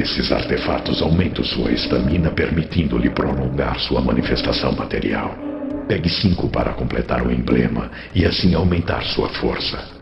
Esses artefatos aumentam sua estamina, permitindo-lhe prolongar sua manifestação material. Pegue cinco para completar o emblema e assim aumentar sua força.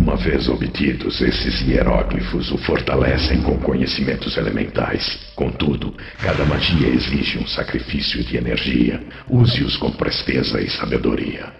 Uma vez obtidos, esses hieróglifos o fortalecem com conhecimentos elementais. Contudo, cada magia exige um sacrifício de energia. Use-os com presteza e sabedoria.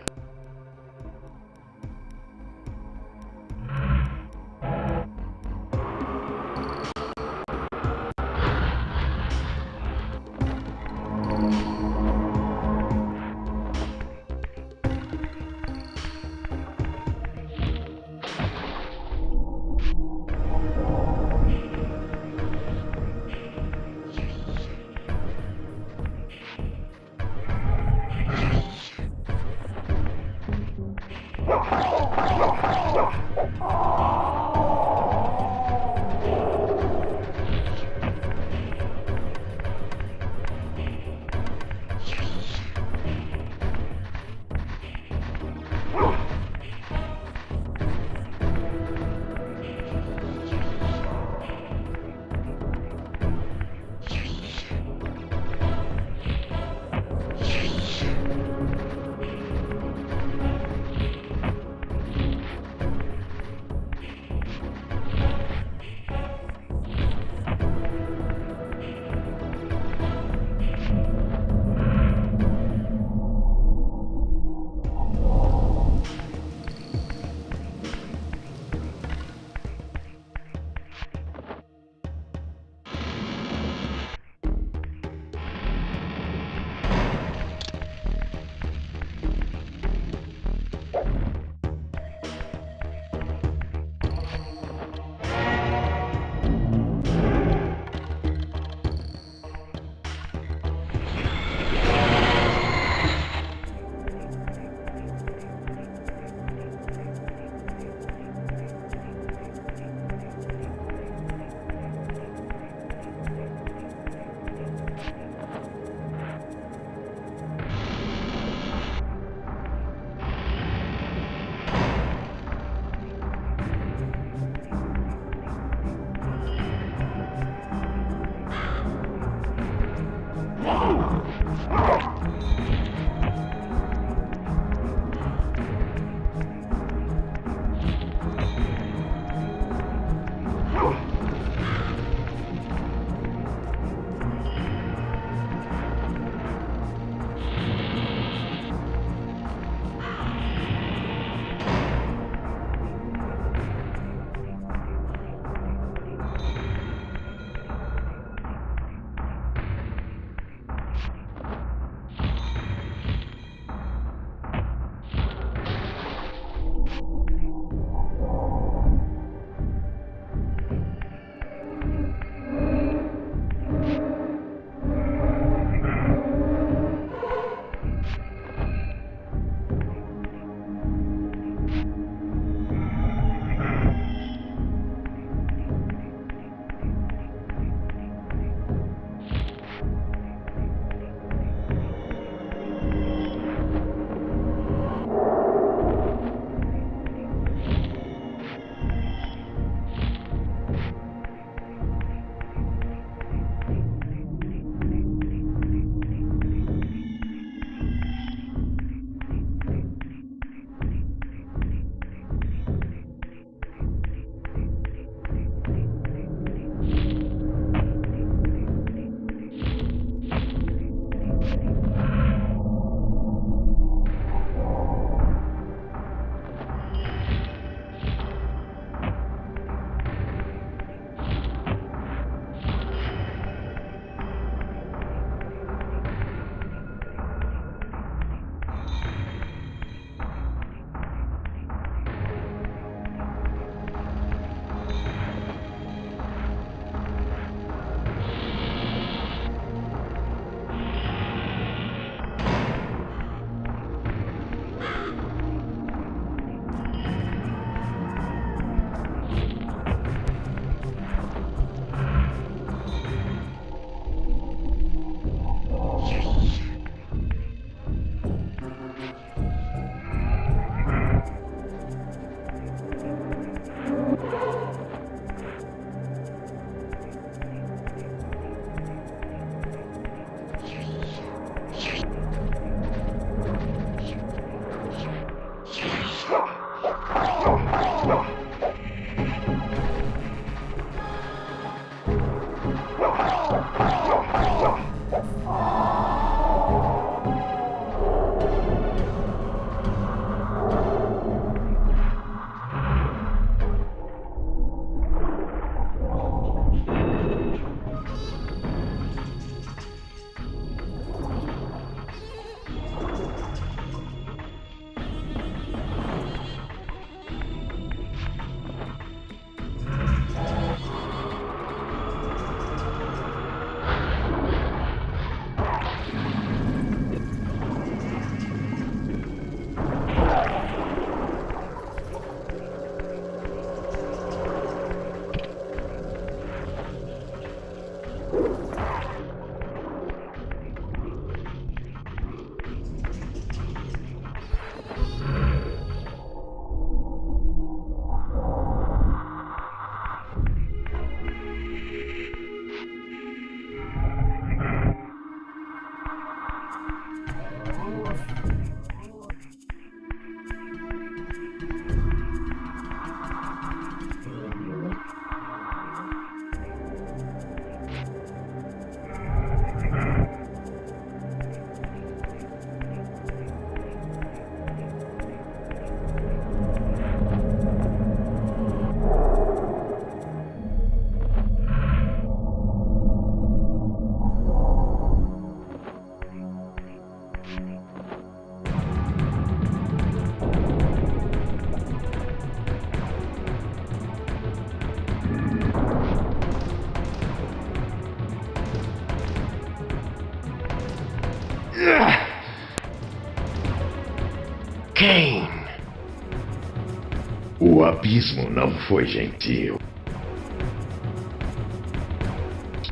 Abismo não foi gentil.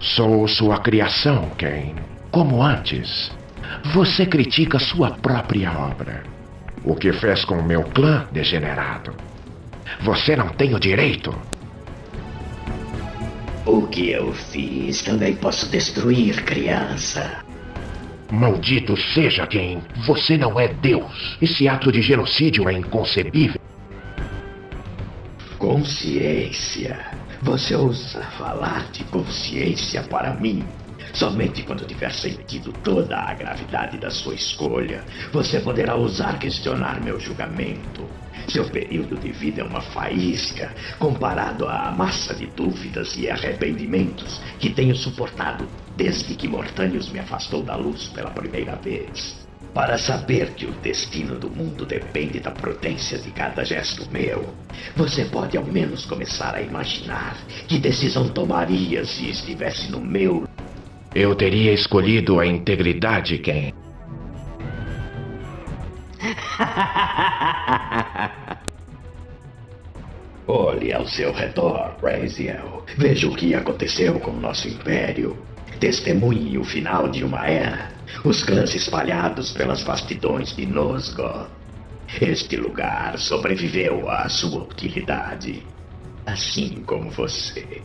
Sou sua criação, Kane. Como antes. Você critica sua própria obra. O que fez com o meu clã, degenerado? Você não tem o direito. O que eu fiz também posso destruir, criança. Maldito seja quem. Você não é Deus. Esse ato de genocídio é inconcebível. Consciência. Você ousa falar de consciência para mim? Somente quando tiver sentido toda a gravidade da sua escolha, você poderá ousar questionar meu julgamento. Seu período de vida é uma faísca comparado à massa de dúvidas e arrependimentos que tenho suportado desde que Mortânios me afastou da luz pela primeira vez. Para saber que o destino do mundo depende da prudência de cada gesto meu, você pode ao menos começar a imaginar que decisão tomaria se estivesse no meu. Eu teria escolhido a integridade, Ken. Olhe ao seu redor, Raziel. Veja o que aconteceu com o nosso império. Testemunhe o final de uma era. Os clãs espalhados pelas vastidões de Nosgoth. Este lugar sobreviveu à sua utilidade. Assim como você.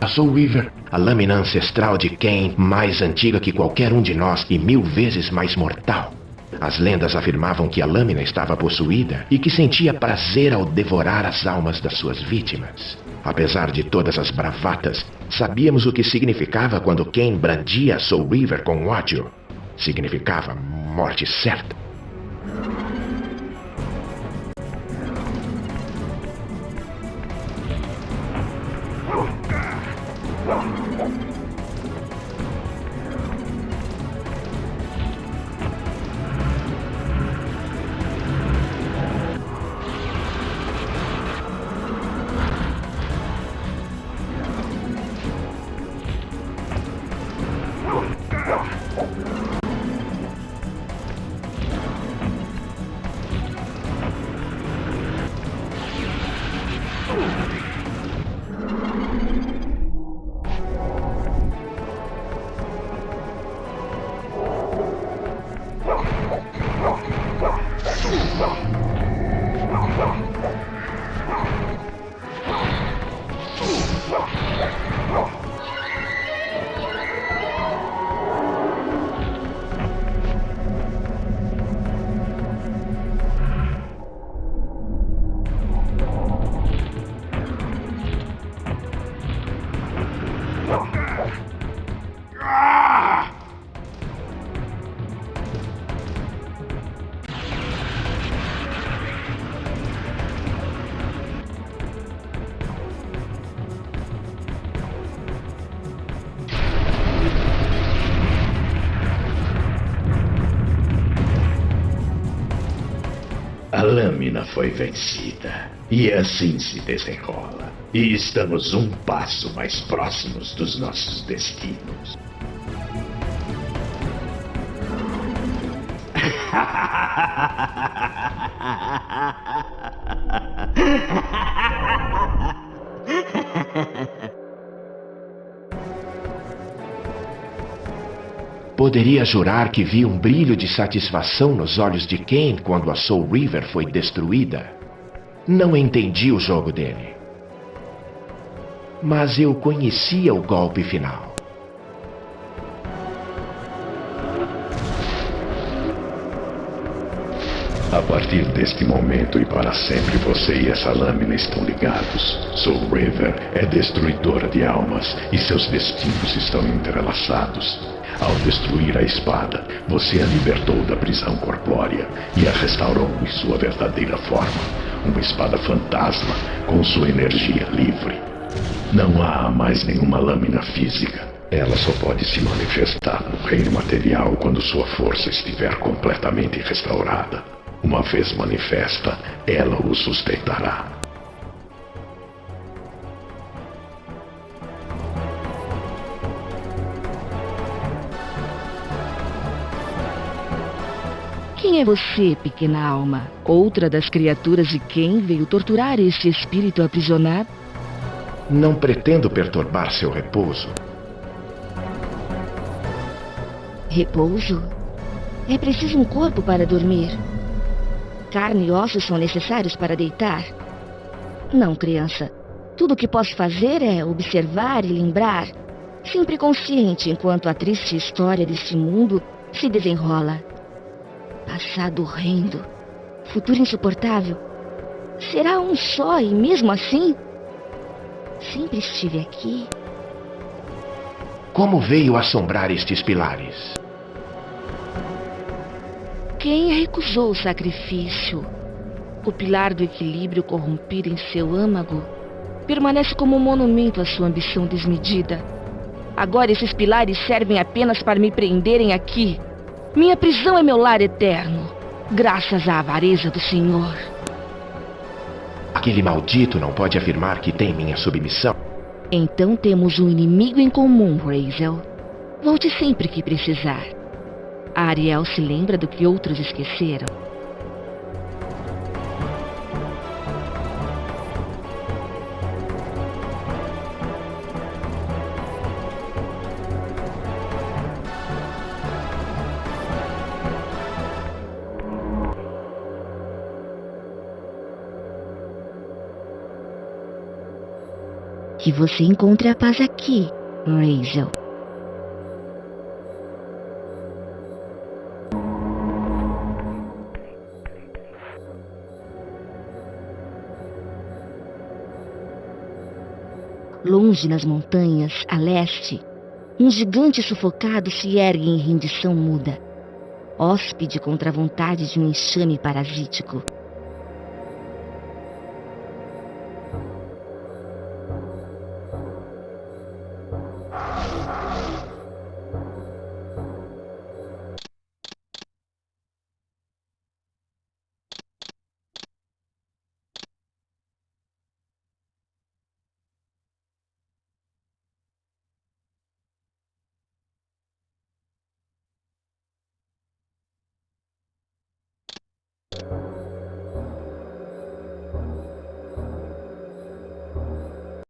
A Soul River, a lâmina ancestral de Cain, mais antiga que qualquer um de nós e mil vezes mais mortal. As lendas afirmavam que a lâmina estava possuída e que sentia prazer ao devorar as almas das suas vítimas. Apesar de todas as bravatas, sabíamos o que significava quando Cain brandia Soul River com ódio. Significava morte certa. Lâmina foi vencida. E assim se desenrola. E estamos um passo mais próximos dos nossos destinos. Poderia jurar que vi um brilho de satisfação nos olhos de Kane quando a Soul River foi destruída. Não entendi o jogo dele. Mas eu conhecia o golpe final. A partir deste momento e para sempre você e essa lâmina estão ligados. Soul River é destruidora de almas e seus destinos estão entrelaçados. Ao destruir a espada, você a libertou da prisão corpórea e a restaurou em sua verdadeira forma, uma espada fantasma com sua energia livre. Não há mais nenhuma lâmina física. Ela só pode se manifestar no reino material quando sua força estiver completamente restaurada. Uma vez manifesta, ela o sustentará. Quem é você, pequena alma? Outra das criaturas de quem veio torturar este espírito aprisionado? Não pretendo perturbar seu repouso. Repouso? É preciso um corpo para dormir. Carne e ossos são necessários para deitar. Não, criança. Tudo o que posso fazer é observar e lembrar, sempre consciente enquanto a triste história deste mundo se desenrola. Passado horrendo, futuro insuportável. Será um só e mesmo assim? Sempre estive aqui. Como veio assombrar estes pilares? Quem recusou o sacrifício? O pilar do equilíbrio corrompido em seu âmago permanece como um monumento à sua ambição desmedida. Agora esses pilares servem apenas para me prenderem aqui. Minha prisão é meu lar eterno, graças à avareza do Senhor. Aquele maldito não pode afirmar que tem minha submissão. Então temos um inimigo em comum, Razel. Volte sempre que precisar. A Ariel se lembra do que outros esqueceram. Que você encontre a paz aqui, Rachel. Longe nas montanhas, a leste, um gigante sufocado se ergue em rendição muda, hóspede contra a vontade de um enxame parasítico.